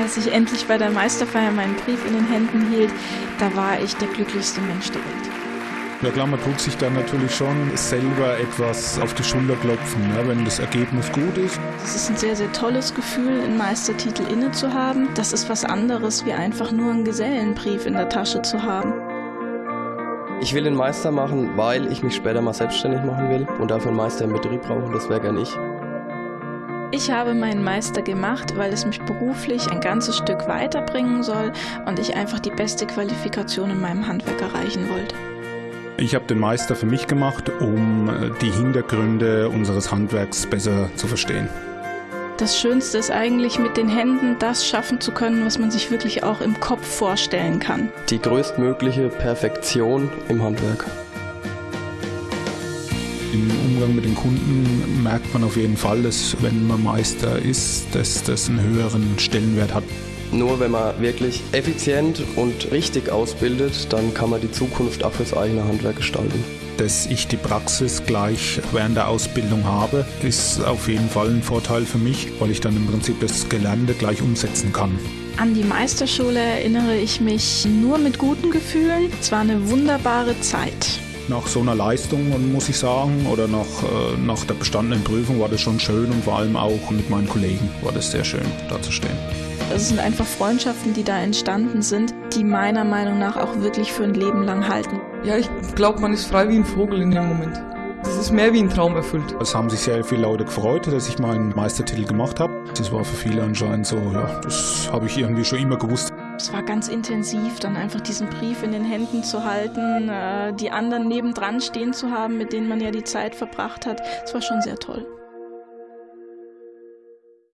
als ich endlich bei der Meisterfeier meinen Brief in den Händen hielt, da war ich der glücklichste Mensch der Welt. Ja klar, man tut sich dann natürlich schon selber etwas auf die Schulter klopfen, ne, wenn das Ergebnis gut ist. Es ist ein sehr, sehr tolles Gefühl, einen Meistertitel inne zu haben. Das ist was anderes, wie einfach nur einen Gesellenbrief in der Tasche zu haben. Ich will den Meister machen, weil ich mich später mal selbstständig machen will und dafür einen Meister im Betrieb brauche. Das wäre gern ich. Ich habe meinen Meister gemacht, weil es mich beruflich ein ganzes Stück weiterbringen soll und ich einfach die beste Qualifikation in meinem Handwerk erreichen wollte. Ich habe den Meister für mich gemacht, um äh, die Hintergründe unseres Handwerks besser zu verstehen. Das Schönste ist eigentlich mit den Händen das schaffen zu können, was man sich wirklich auch im Kopf vorstellen kann. Die größtmögliche Perfektion im Handwerk. Im Umgang mit den Kunden merkt man auf jeden Fall, dass wenn man Meister ist, dass das einen höheren Stellenwert hat. Nur wenn man wirklich effizient und richtig ausbildet, dann kann man die Zukunft auch fürs eigene Handwerk gestalten. Dass ich die Praxis gleich während der Ausbildung habe, ist auf jeden Fall ein Vorteil für mich, weil ich dann im Prinzip das Gelernte gleich umsetzen kann. An die Meisterschule erinnere ich mich nur mit guten Gefühlen. Es war eine wunderbare Zeit. Nach so einer Leistung, muss ich sagen, oder nach, äh, nach der bestandenen Prüfung war das schon schön und vor allem auch mit meinen Kollegen war das sehr schön, da zu stehen. Es sind einfach Freundschaften, die da entstanden sind, die meiner Meinung nach auch wirklich für ein Leben lang halten. Ja, ich glaube, man ist frei wie ein Vogel in dem Moment. Das ist mehr wie ein Traum erfüllt. Es haben sich sehr viele Leute gefreut, dass ich meinen Meistertitel gemacht habe. Das war für viele anscheinend so, ja, das habe ich irgendwie schon immer gewusst. Es war ganz intensiv, dann einfach diesen Brief in den Händen zu halten, äh, die anderen nebendran stehen zu haben, mit denen man ja die Zeit verbracht hat. Es war schon sehr toll.